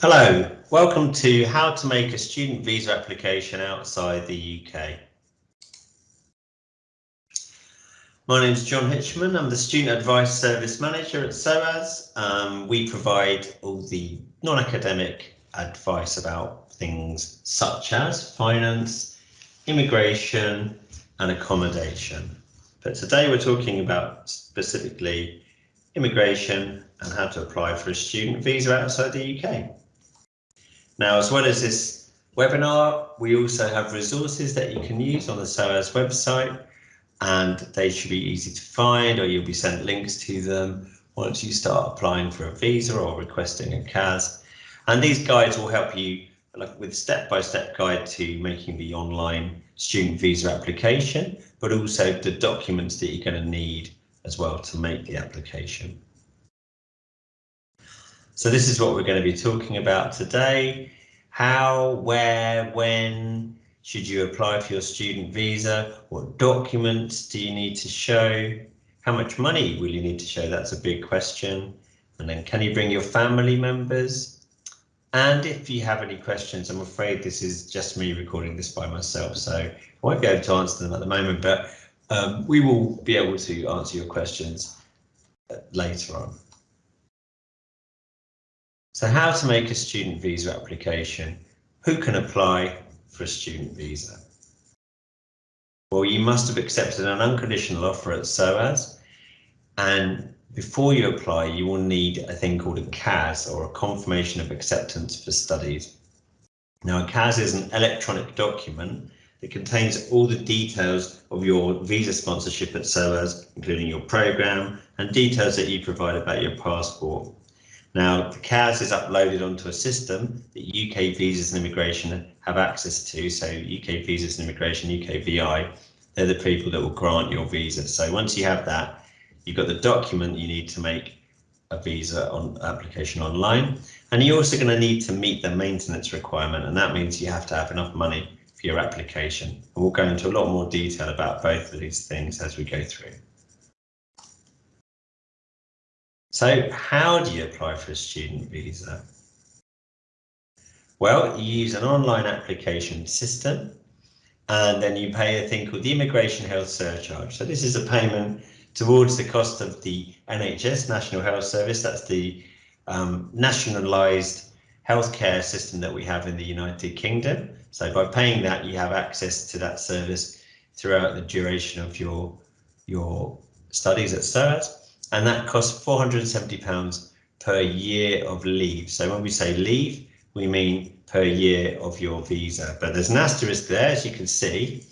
Hello, welcome to how to make a student visa application outside the UK. My name is John Hitchman. I'm the Student Advice Service Manager at SOAS. Um, we provide all the non-academic advice about things such as finance, immigration and accommodation. But today we're talking about specifically immigration and how to apply for a student visa outside the UK. Now, as well as this webinar, we also have resources that you can use on the SOAS website and they should be easy to find or you'll be sent links to them once you start applying for a visa or requesting a CAS. And these guides will help you like with step-by-step -step guide to making the online student visa application, but also the documents that you're going to need as well to make the application. So this is what we're going to be talking about today. How, where, when should you apply for your student visa? What documents do you need to show? How much money will you need to show? That's a big question. And then can you bring your family members? And if you have any questions, I'm afraid this is just me recording this by myself, so I won't be able to answer them at the moment, but um, we will be able to answer your questions later on. So how to make a student visa application? Who can apply for a student visa? Well, you must have accepted an unconditional offer at SOAS and before you apply, you will need a thing called a CAS or a confirmation of acceptance for studies. Now, a CAS is an electronic document that contains all the details of your visa sponsorship at SOAS, including your program and details that you provide about your passport. Now, the CAS is uploaded onto a system that UK Visas and Immigration have access to. So UK Visas and Immigration, UK VI, they're the people that will grant your visa. So once you have that, you've got the document you need to make a visa on application online. And you're also going to need to meet the maintenance requirement. And that means you have to have enough money for your application. And we'll go into a lot more detail about both of these things as we go through. So how do you apply for a student visa? Well, you use an online application system and then you pay a thing called the Immigration Health Surcharge. So this is a payment towards the cost of the NHS, National Health Service. That's the um, nationalised healthcare system that we have in the United Kingdom. So by paying that, you have access to that service throughout the duration of your, your studies at SOAS and that costs £470 per year of leave. So when we say leave, we mean per year of your visa. But there's an asterisk there, as you can see,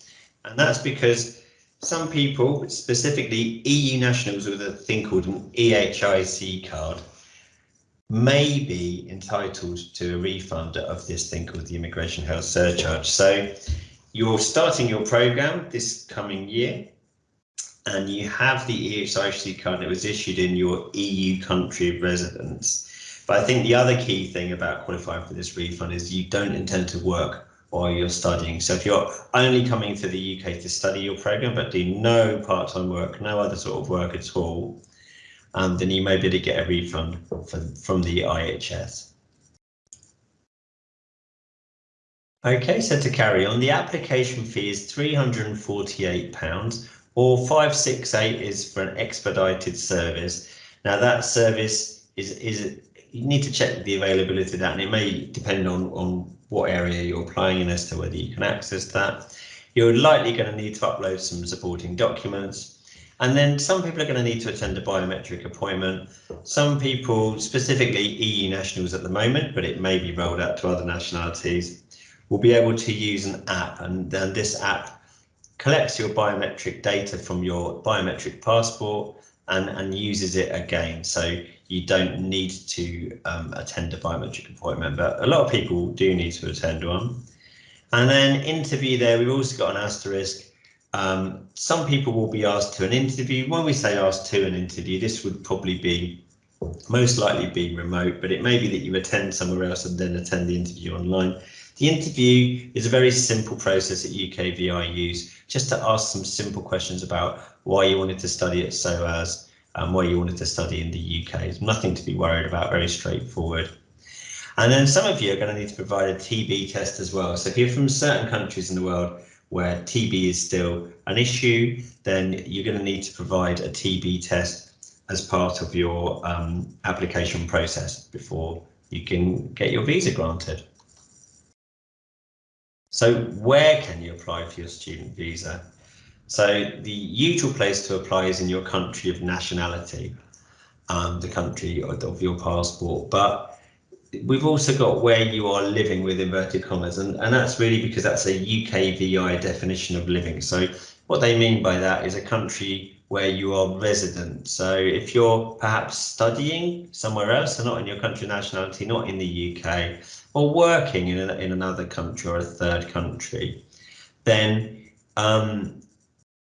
and that's because some people, specifically EU nationals with a thing called an EHIC card, may be entitled to a refund of this thing called the Immigration Health Surcharge. So you're starting your program this coming year and you have the EHIC card that was issued in your EU country of residence. But I think the other key thing about qualifying for this refund is you don't intend to work while you're studying. So if you're only coming to the UK to study your program, but do no part-time work, no other sort of work at all, um, then you may be able to get a refund from, from the IHS. Okay, so to carry on, the application fee is £348 or 568 is for an expedited service. Now that service is, is you need to check the availability of that and it may depend on, on what area you're applying in as to whether you can access that. You're likely going to need to upload some supporting documents. And then some people are going to need to attend a biometric appointment. Some people, specifically EU nationals at the moment, but it may be rolled out to other nationalities, will be able to use an app and then this app collects your biometric data from your biometric passport and, and uses it again. So you don't need to um, attend a biometric appointment, but a lot of people do need to attend one. And then interview there, we've also got an asterisk. Um, some people will be asked to an interview. When we say asked to an interview, this would probably be most likely be remote, but it may be that you attend somewhere else and then attend the interview online. The interview is a very simple process that UKVI use just to ask some simple questions about why you wanted to study at SOAS and why you wanted to study in the UK. It's nothing to be worried about, very straightforward. And then some of you are going to need to provide a TB test as well. So if you're from certain countries in the world where TB is still an issue, then you're going to need to provide a TB test as part of your um, application process before you can get your visa granted. So where can you apply for your student visa? So the usual place to apply is in your country of nationality, um, the country of, of your passport, but we've also got where you are living with inverted commas and, and that's really because that's a UKVI definition of living. So what they mean by that is a country where you are resident. So if you're perhaps studying somewhere else, so not in your country nationality, not in the UK, or working in, in another country or a third country, then um,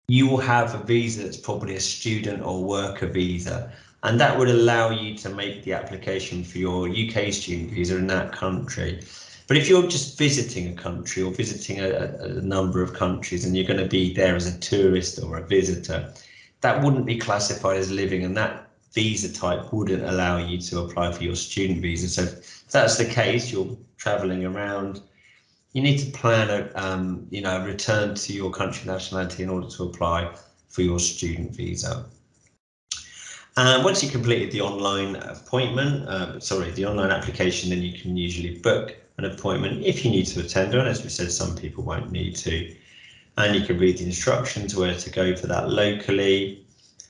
you will have a visa that's probably a student or worker visa. And that would allow you to make the application for your UK student visa in that country. But if you're just visiting a country or visiting a, a number of countries and you're going to be there as a tourist or a visitor, that wouldn't be classified as living and that visa type wouldn't allow you to apply for your student visa. So if that's the case, you're traveling around, you need to plan a um, you know return to your country nationality in order to apply for your student visa. And once you completed the online appointment, uh, sorry, the online application, then you can usually book an appointment if you need to attend one. As we said, some people won't need to and you can read the instructions where to go for that locally.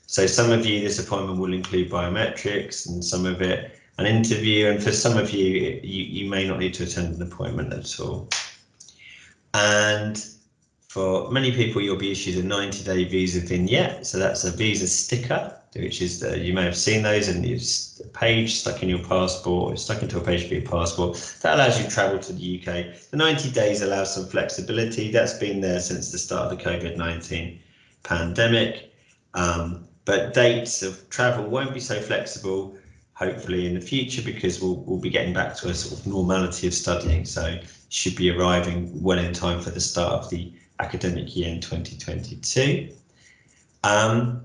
So some of you, this appointment will include biometrics and some of it an interview. And for some of you, you, you may not need to attend an appointment at all. And for many people, you'll be issued a 90 day visa vignette. So that's a visa sticker which is the, you may have seen those in the page stuck in your passport, stuck into a page for your passport. That allows you to travel to the UK. The 90 days allows some flexibility. That's been there since the start of the COVID-19 pandemic. Um, but dates of travel won't be so flexible, hopefully in the future, because we'll, we'll be getting back to a sort of normality of studying. So should be arriving well in time for the start of the academic year in 2022. Um,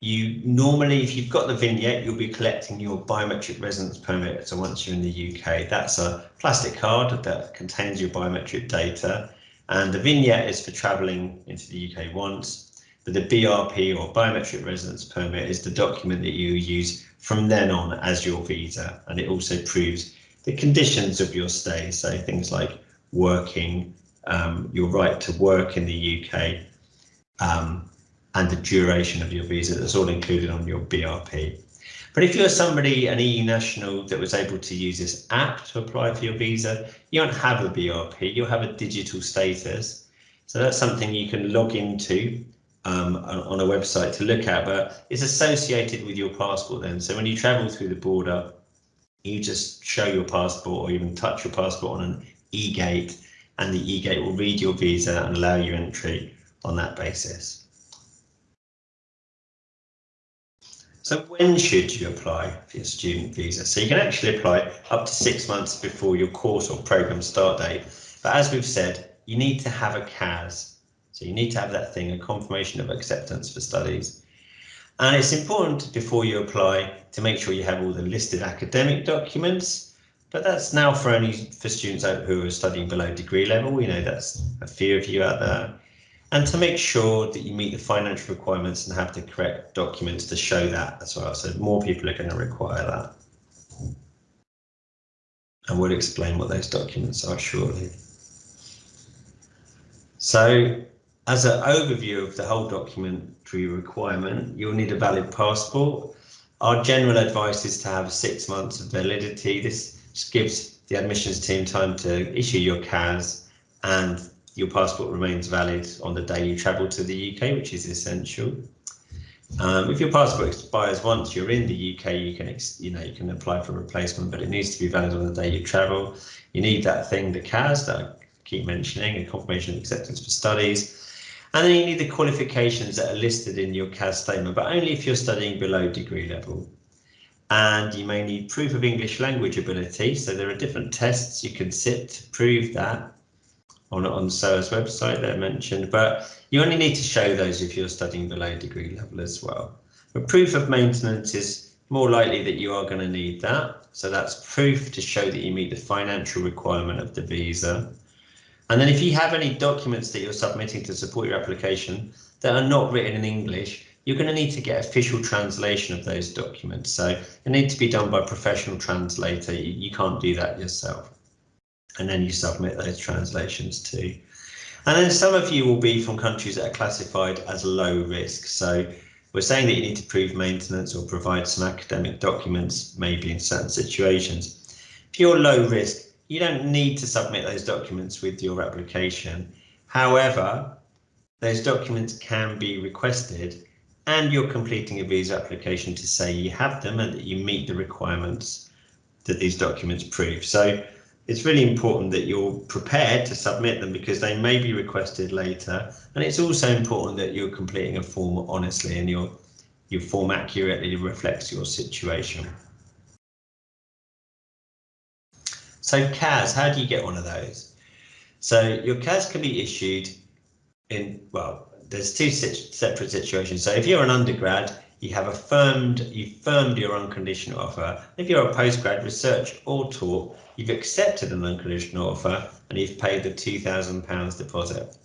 you normally, if you've got the vignette, you'll be collecting your biometric residence permit. So once you're in the UK, that's a plastic card that contains your biometric data. And the vignette is for travelling into the UK once. But the BRP or biometric residence permit is the document that you use from then on as your visa. And it also proves the conditions of your stay. So things like working, um, your right to work in the UK, um, and the duration of your visa. That's all included on your BRP. But if you're somebody, an EU national that was able to use this app to apply for your visa, you don't have a BRP, you'll have a digital status. So that's something you can log into um, on a website to look at, but it's associated with your passport then. So when you travel through the border, you just show your passport or even touch your passport on an e-gate and the e-gate will read your visa and allow you entry on that basis. So when should you apply for your student visa? So you can actually apply up to six months before your course or program start date. But as we've said, you need to have a CAS. So you need to have that thing, a confirmation of acceptance for studies. And it's important before you apply to make sure you have all the listed academic documents. But that's now for only for students who are studying below degree level. We know, that's a few of you out there and to make sure that you meet the financial requirements and have the correct documents to show that as well. So more people are going to require that. And we'll explain what those documents are shortly. So as an overview of the whole documentary requirement, you'll need a valid passport. Our general advice is to have six months of validity. This gives the admissions team time to issue your CAS and your passport remains valid on the day you travel to the UK, which is essential. Um, if your passport expires once you're in the UK, you can you know you can apply for a replacement, but it needs to be valid on the day you travel. You need that thing, the CAS that I keep mentioning, a confirmation of acceptance for studies. And then you need the qualifications that are listed in your CAS statement, but only if you're studying below degree level. And you may need proof of English language ability. So there are different tests you can sit to prove that on, on SOAS website they're mentioned, but you only need to show those if you're studying below degree level as well. But proof of maintenance is more likely that you are going to need that. So that's proof to show that you meet the financial requirement of the visa. And then if you have any documents that you're submitting to support your application that are not written in English, you're going to need to get official translation of those documents. So it needs to be done by a professional translator. You, you can't do that yourself. And then you submit those translations too. And then some of you will be from countries that are classified as low risk. So we're saying that you need to prove maintenance or provide some academic documents, maybe in certain situations. If you're low risk, you don't need to submit those documents with your application. However, those documents can be requested and you're completing a visa application to say you have them and that you meet the requirements that these documents prove. So it's really important that you're prepared to submit them because they may be requested later. And it's also important that you're completing a form honestly and your your form accurately reflects your situation. So CAS, how do you get one of those? So your CAS can be issued in, well, there's two separate situations. So if you're an undergrad, you have affirmed, you've firmed your unconditional offer. If you're a postgrad research or taught, you've accepted an unconditional offer and you've paid the £2,000 deposit.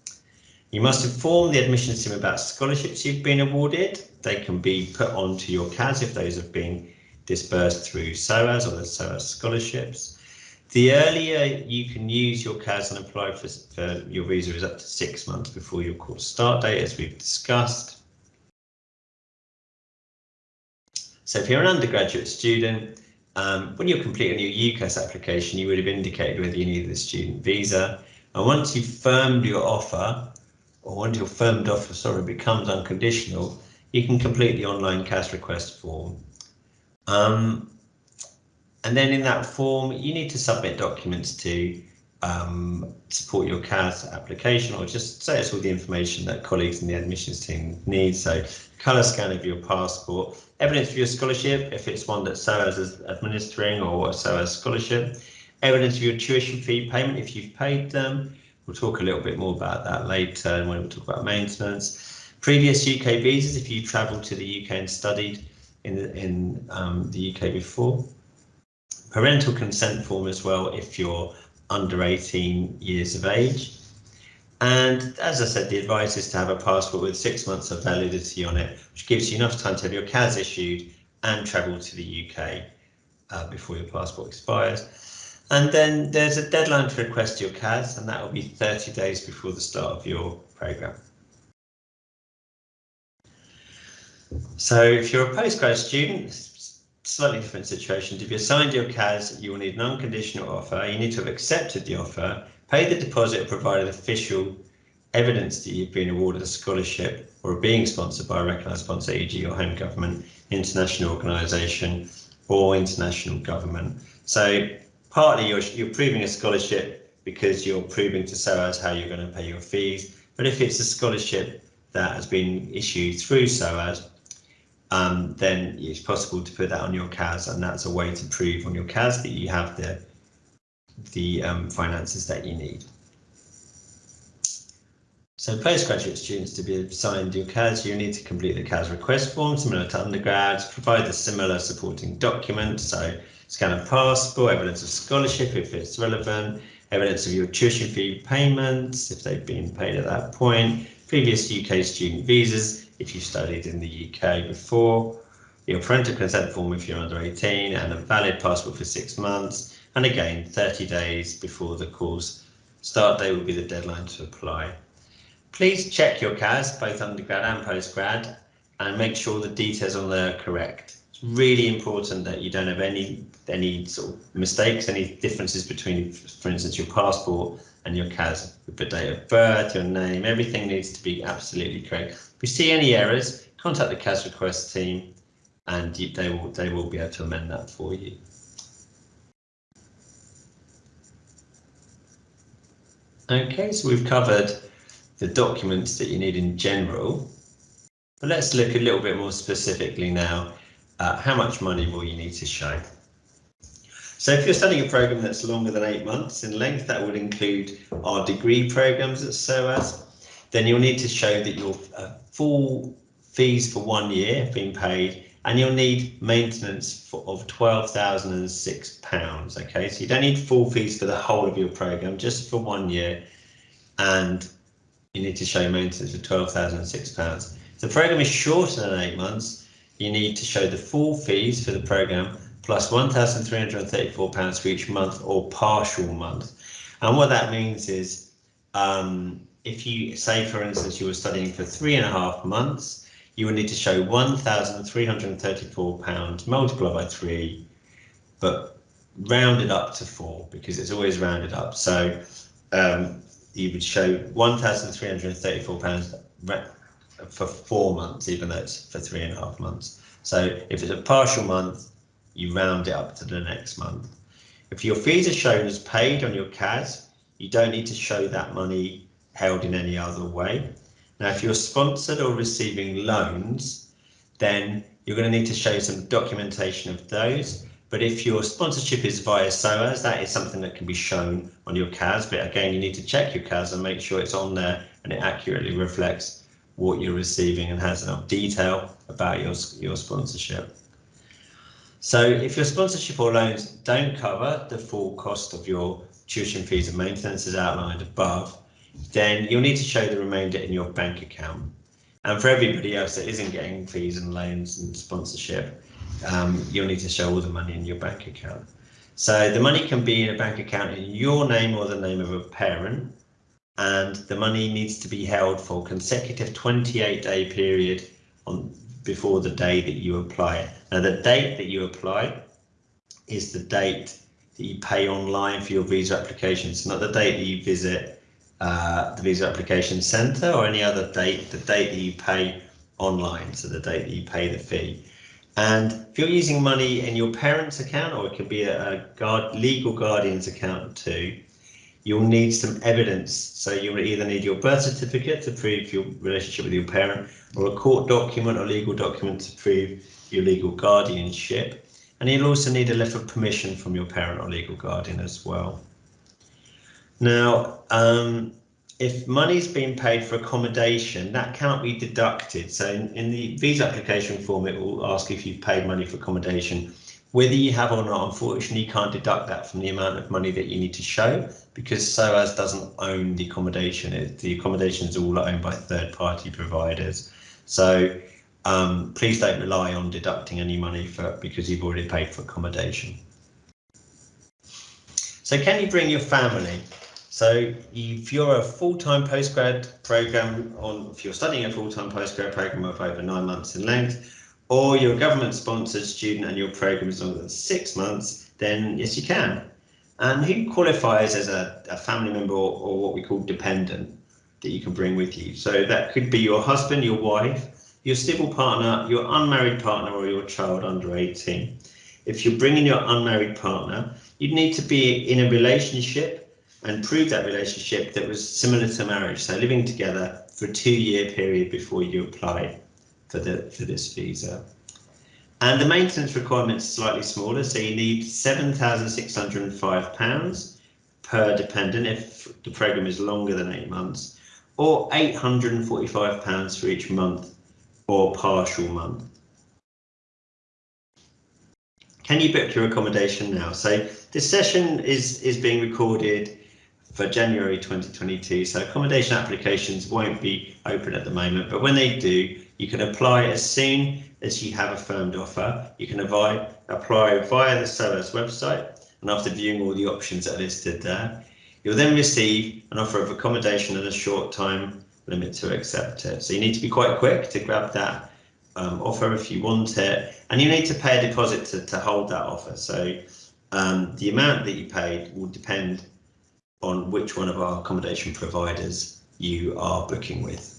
You must inform the admissions team about scholarships you've been awarded. They can be put onto your CAS if those have been disbursed through SOAS or the SOAS scholarships. The earlier you can use your CAS and apply for, for your visa is up to six months before your course start date, as we've discussed. So if you're an undergraduate student, um, when you're completing your UCAS application, you would have indicated whether you needed a student visa. And once you've firmed your offer, or once your firmed offer, sorry, becomes unconditional, you can complete the online CAS request form. Um, and then in that form, you need to submit documents to um, support your CAS application or just say it's all the information that colleagues in the admissions team need. So colour scan of your passport, evidence of your scholarship, if it's one that SOAS is administering or SOAS scholarship, evidence of your tuition fee payment if you've paid them. We'll talk a little bit more about that later when we talk about maintenance. Previous UK visas if you've travelled to the UK and studied in in um, the UK before parental consent form as well if you're under 18 years of age. And as I said, the advice is to have a passport with six months of validity on it, which gives you enough time to have your CAS issued and travel to the UK uh, before your passport expires. And then there's a deadline to request your CAS, and that will be 30 days before the start of your programme. So if you're a postgrad student, slightly different situation. If you signed your CAS, you will need an unconditional offer. You need to have accepted the offer, paid the deposit, or provided official evidence that you've been awarded a scholarship or are being sponsored by a recognised sponsor, e.g. your home government, international organisation or international government. So partly you're, you're proving a scholarship because you're proving to SOAS how you're going to pay your fees. But if it's a scholarship that has been issued through SOAS, um, then it's possible to put that on your CAS, and that's a way to prove on your CAS that you have the the um, finances that you need. So postgraduate students to be assigned your CAS, you need to complete the CAS request form, similar to undergrads, provide the similar supporting documents, so scan of passport, evidence of scholarship if it's relevant, evidence of your tuition fee payments if they've been paid at that point, previous UK student visas, if you studied in the UK before, your parental consent form if you're under 18 and a valid passport for six months. And again, 30 days before the course start date will be the deadline to apply. Please check your CAS, both undergrad and postgrad, and make sure the details on there are correct. It's really important that you don't have any any sort of mistakes, any differences between, for instance, your passport and your CAS, the date of birth, your name, everything needs to be absolutely correct. If you see any errors, contact the CAS request team and they will they will be able to amend that for you. Okay, so we've covered the documents that you need in general, but let's look a little bit more specifically now at how much money will you need to show. So if you're studying a program that's longer than eight months in length, that would include our degree programs at SOAS, then you'll need to show that your uh, full fees for one year have been paid and you'll need maintenance for, of £12,006. Okay, so you don't need full fees for the whole of your program, just for one year, and you need to show maintenance of £12,006. If the program is shorter than eight months, you need to show the full fees for the program plus £1,334 for each month or partial month. And what that means is um, if you say, for instance, you were studying for three and a half months, you would need to show £1,334 multiplied by three, but rounded up to four because it's always rounded up. So um, you would show £1,334 for four months, even though it's for three and a half months. So if it's a partial month, you round it up to the next month. If your fees are shown as paid on your CAS, you don't need to show that money held in any other way. Now, if you're sponsored or receiving loans, then you're going to need to show some documentation of those. But if your sponsorship is via SOAS, that is something that can be shown on your CAS. But again, you need to check your CAS and make sure it's on there and it accurately reflects what you're receiving and has enough detail about your, your sponsorship. So if your sponsorship or loans don't cover the full cost of your tuition fees and maintenance as outlined above, then you'll need to show the remainder in your bank account. And for everybody else that isn't getting fees and loans and sponsorship, um, you'll need to show all the money in your bank account. So the money can be in a bank account in your name or the name of a parent, and the money needs to be held for consecutive 28 day period on before the day that you apply. it. Now the date that you apply is the date that you pay online for your visa application. It's not the date that you visit uh, the visa application centre or any other date, the date that you pay online, so the date that you pay the fee. And if you're using money in your parents' account, or it could be a, a guard, legal guardian's account too, you'll need some evidence. So you'll either need your birth certificate to prove your relationship with your parent, or a court document or legal document to prove your legal guardianship. And you'll also need a letter of permission from your parent or legal guardian as well. Now, um, if money's been paid for accommodation, that cannot be deducted. So in, in, the visa application form, it will ask if you've paid money for accommodation. Whether you have or not, unfortunately, you can't deduct that from the amount of money that you need to show because SOAS doesn't own the accommodation. It, the accommodation is all owned by third party providers. So um, please don't rely on deducting any money for because you've already paid for accommodation. So can you bring your family? So if you're a full-time postgrad program on, if you're studying a full-time postgrad program of over nine months in length, or you're a government-sponsored student and your program is longer than six months, then yes, you can. And who qualifies as a, a family member or, or what we call dependent that you can bring with you? So that could be your husband, your wife, your civil partner, your unmarried partner, or your child under 18. If you're bringing your unmarried partner, you'd need to be in a relationship and prove that relationship that was similar to marriage, so living together for a two-year period before you apply for the for this visa. And the maintenance requirement is slightly smaller, so you need £7,605 per dependent if the programme is longer than eight months, or £845 for each month or partial month. Can you book your accommodation now? So this session is, is being recorded for January 2022. So accommodation applications won't be open at the moment, but when they do, you can apply as soon as you have a firmed offer. You can apply, apply via the SOAS website, and after viewing all the options that are listed there, you'll then receive an offer of accommodation and a short time limit to accept it. So you need to be quite quick to grab that um, offer if you want it, and you need to pay a deposit to, to hold that offer. So um, the amount that you paid will depend on which one of our accommodation providers you are booking with.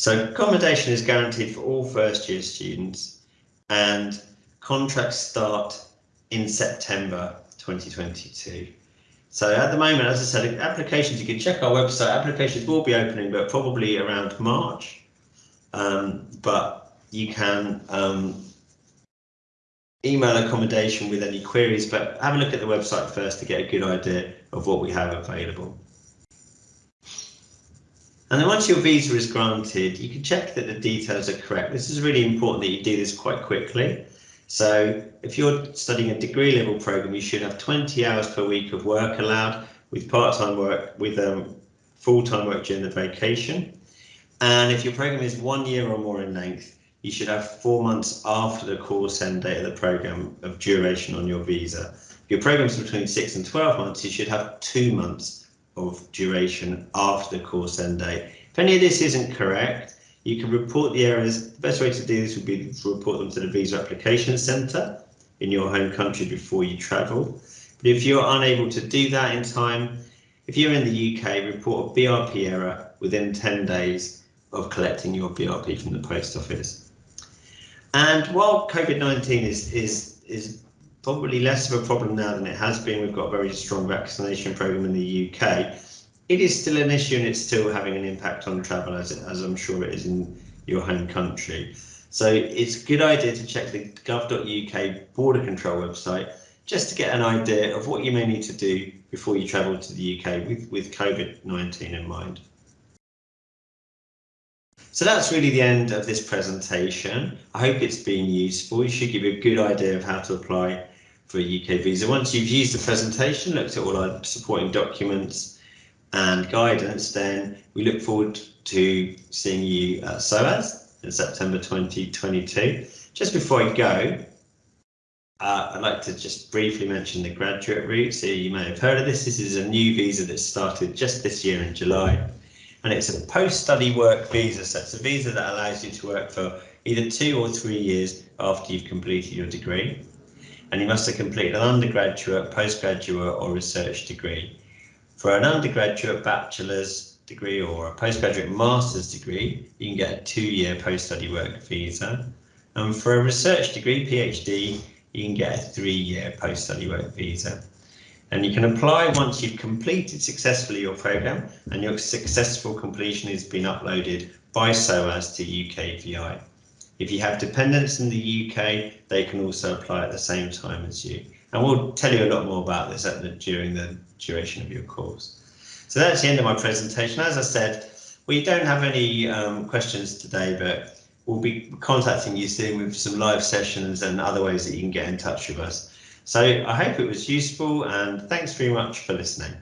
So accommodation is guaranteed for all first year students and contracts start in September 2022. So at the moment, as I said, applications, you can check our website, applications will be opening, but probably around March. Um, but you can um, email accommodation with any queries, but have a look at the website first to get a good idea of what we have available. And then once your visa is granted, you can check that the details are correct. This is really important that you do this quite quickly. So if you're studying a degree level program, you should have 20 hours per week of work allowed with part-time work, with um, full-time work during the vacation. And if your program is one year or more in length, you should have four months after the course end date of the program of duration on your visa. If your program is between six and 12 months, you should have two months of duration after the course end date. If any of this isn't correct, you can report the errors. The best way to do this would be to report them to the Visa Application Centre in your home country before you travel. But if you're unable to do that in time, if you're in the UK, report a BRP error within 10 days of collecting your BRP from the post office. And while COVID-19 is, is, is probably less of a problem now than it has been, we've got a very strong vaccination program in the UK, it is still an issue and it's still having an impact on travel as, as I'm sure it is in your home country. So it's a good idea to check the gov.uk border control website just to get an idea of what you may need to do before you travel to the UK with, with COVID-19 in mind. So that's really the end of this presentation. I hope it's been useful. It should give you a good idea of how to apply for a UK visa. Once you've used the presentation, looked at all our supporting documents and guidance, then we look forward to seeing you at SOAS in September 2022. Just before I go, uh, I'd like to just briefly mention the graduate route. So you may have heard of this. This is a new visa that started just this year in July. And it's a post-study work visa. So it's a visa that allows you to work for either two or three years after you've completed your degree. And you must have completed an undergraduate, postgraduate or research degree. For an undergraduate bachelor's degree or a postgraduate master's degree, you can get a two-year post-study work visa. And for a research degree, PhD, you can get a three-year post-study work visa. And you can apply once you've completed successfully your program and your successful completion has been uploaded by SOAS to UKVI. If you have dependents in the UK, they can also apply at the same time as you. And we'll tell you a lot more about this the, during the duration of your course. So that's the end of my presentation. As I said, we don't have any um, questions today, but we'll be contacting you soon with some live sessions and other ways that you can get in touch with us. So I hope it was useful and thanks very much for listening.